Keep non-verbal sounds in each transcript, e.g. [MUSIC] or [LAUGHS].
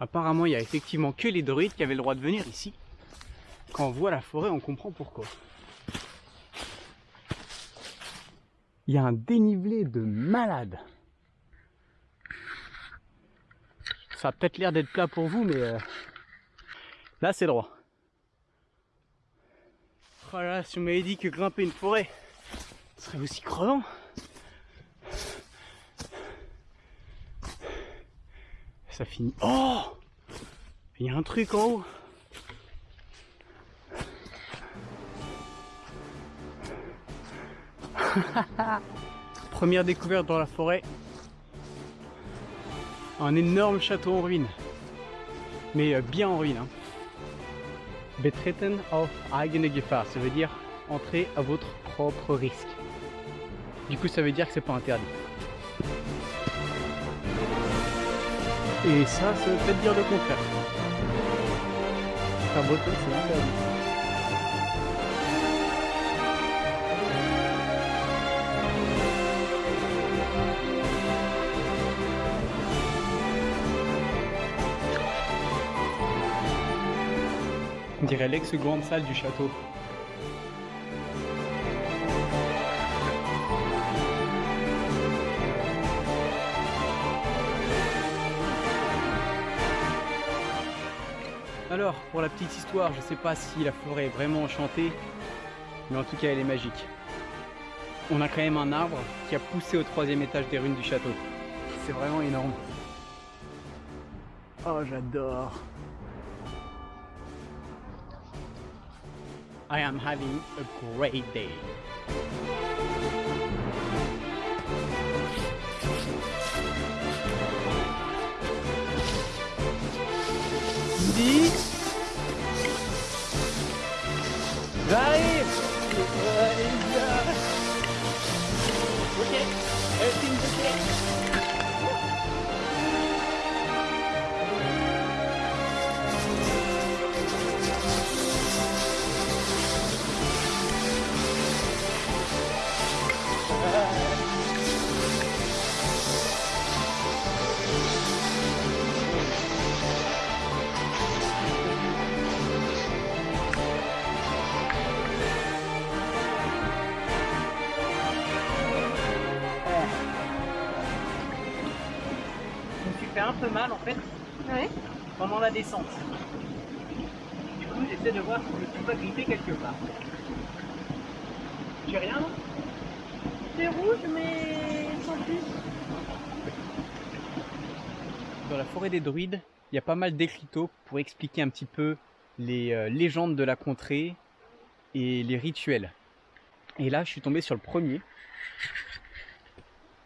Apparemment, il y a effectivement que les druides qui avaient le droit de venir ici. Quand on voit la forêt, on comprend pourquoi. Il y a un dénivelé de malade. Ça a peut-être l'air d'être plat pour vous, mais euh, là c'est droit. Oh là, si on m'avait dit que grimper une forêt serait aussi crevant. Ça finit. Oh Il y a un truc en haut. [LAUGHS] Première découverte dans la forêt. Un énorme château en ruine. Mais euh, bien en ruine. Hein. Betreten auf eigene ça veut dire entrer à votre propre risque. Du coup, ça veut dire que c'est pas interdit. Et ça, veut peut-être dire le contraire. Faire breton, c'est interdit. On dirait l'ex-grande salle du château. Alors, pour la petite histoire, je sais pas si la forêt est vraiment enchantée, mais en tout cas elle est magique. On a quand même un arbre qui a poussé au troisième étage des ruines du château. C'est vraiment énorme. Oh, j'adore. I am having a great day. Dis Earth in peu mal en fait Ouais. pendant la descente. Du coup, j'essaie de voir si je ne suis pas grippé quelque part. J'ai rien C'est rouge, mais sans plus. Dans la forêt des druides, il y a pas mal d'écriteaux pour expliquer un petit peu les euh, légendes de la contrée et les rituels. Et là, je suis tombé sur le premier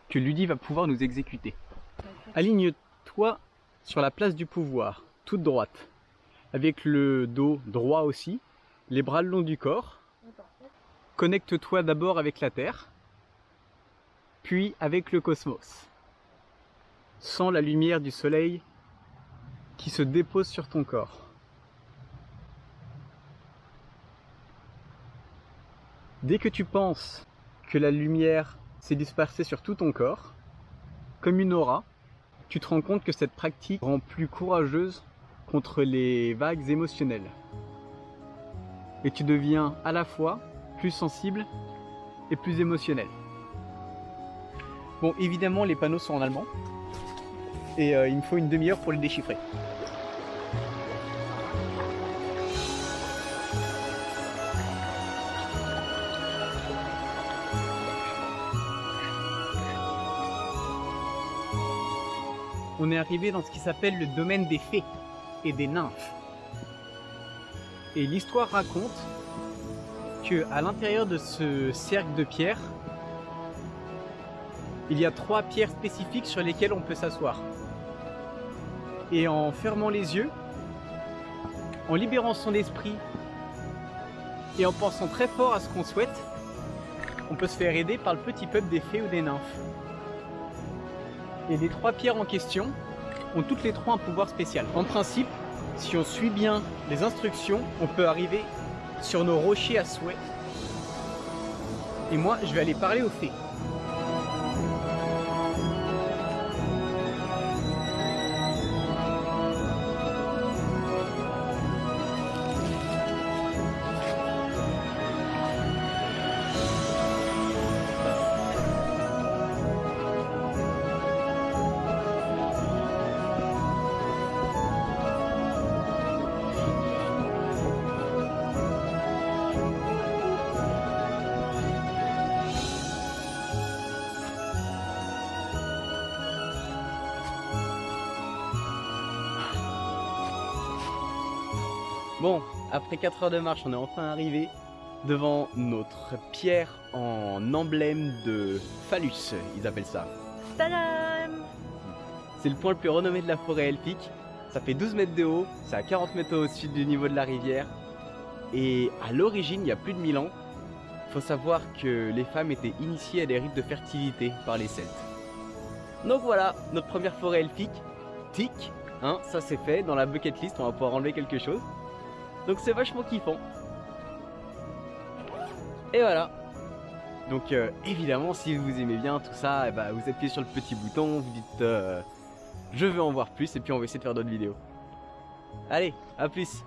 que Ludi va pouvoir nous exécuter. Aligne-toi sur la place du pouvoir, toute droite, avec le dos droit aussi, les bras le long du corps. Connecte-toi d'abord avec la Terre, puis avec le cosmos. Sens la lumière du soleil qui se dépose sur ton corps. Dès que tu penses que la lumière s'est dispersée sur tout ton corps, comme une aura, tu te rends compte que cette pratique rend plus courageuse contre les vagues émotionnelles. Et tu deviens à la fois plus sensible et plus émotionnel. Bon, évidemment, les panneaux sont en allemand. Et euh, il me faut une demi-heure pour les déchiffrer. On est arrivé dans ce qui s'appelle le domaine des fées et des nymphes. Et l'histoire raconte que à l'intérieur de ce cercle de pierres, il y a trois pierres spécifiques sur lesquelles on peut s'asseoir. Et en fermant les yeux, en libérant son esprit et en pensant très fort à ce qu'on souhaite, on peut se faire aider par le petit peuple des fées ou des nymphes. Et les trois pierres en question ont toutes les trois un pouvoir spécial. En principe, si on suit bien les instructions, on peut arriver sur nos rochers à souhait. Et moi, je vais aller parler aux fées. Bon, après 4 heures de marche, on est enfin arrivé devant notre pierre en emblème de phallus, ils appellent ça. Tadam C'est le point le plus renommé de la forêt elfique. Ça fait 12 mètres de haut, c'est à 40 mètres au-dessus du niveau de la rivière. Et à l'origine, il y a plus de 1000 ans, faut savoir que les femmes étaient initiées à des rites de fertilité par les Celtes. Donc voilà, notre première forêt elfique. Tic, hein, ça c'est fait. Dans la bucket list, on va pouvoir enlever quelque chose. Donc c'est vachement kiffant. Et voilà. Donc euh, évidemment, si vous aimez bien tout ça, eh ben, vous appuyez sur le petit bouton, vous dites euh, je veux en voir plus et puis on va essayer de faire d'autres vidéos. Allez, à plus